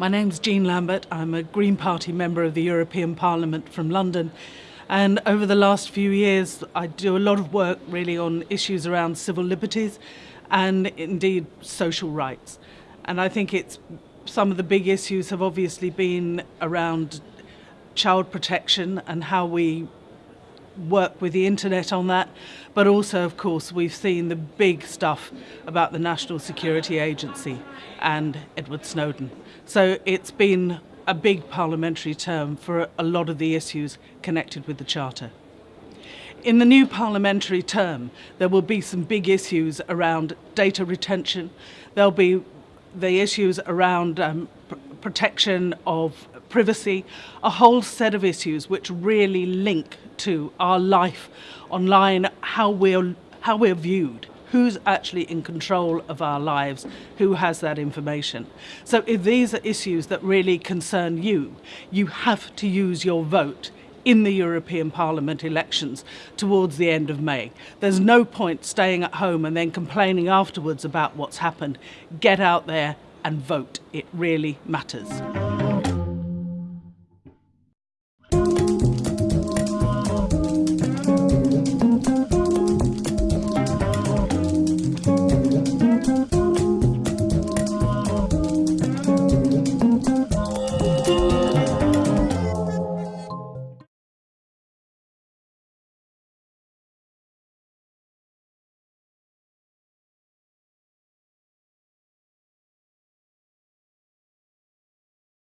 My name's Jean Lambert. I'm a Green Party member of the European Parliament from London. And over the last few years, I do a lot of work really on issues around civil liberties and indeed social rights. And I think it's some of the big issues have obviously been around child protection and how we work with the internet on that, but also, of course, we've seen the big stuff about the National Security Agency and Edward Snowden. So it's been a big parliamentary term for a lot of the issues connected with the Charter. In the new parliamentary term, there will be some big issues around data retention. There'll be the issues around um, protection of privacy, a whole set of issues which really link to our life online, how we're, how we're viewed, who's actually in control of our lives, who has that information. So if these are issues that really concern you, you have to use your vote in the European Parliament elections towards the end of May. There's no point staying at home and then complaining afterwards about what's happened. Get out there and vote. It really matters.